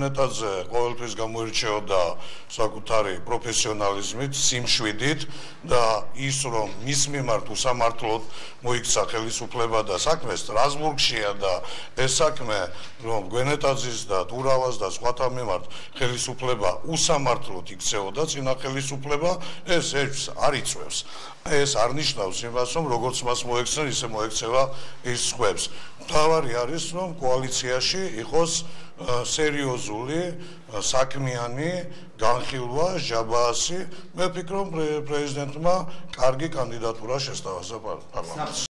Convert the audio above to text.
ნეტაძე ყოველთვის გამოირჩეოდა საკუთარი პროფესიონალიზმით, სიმშვიდით და ის რომ მის მიმართ უსამართლოდ მოიქცა ხელისუფლება და საქმე სტრასბურგშია და ეს საქმე რომ გვენეტაძის და ტურავას და სხვათა მიმართ ხელისუფლება უსამართლოდ იქცეოდა წინა ხელისუფლება ეს ეს არ იწევს ეს არ ნიშნავს იმას რომ როგორც მას მოექცნენ ისე მოექცევა ის სხვებს თავარი არის რომ კოალიციაში იყოს სერიოზული საქმიანი განხილვა ჟაბაასი. მე ვფიქრობ პრეზიდენტმა კარგი კანდიდატურა შესთავაზა პარლამენტს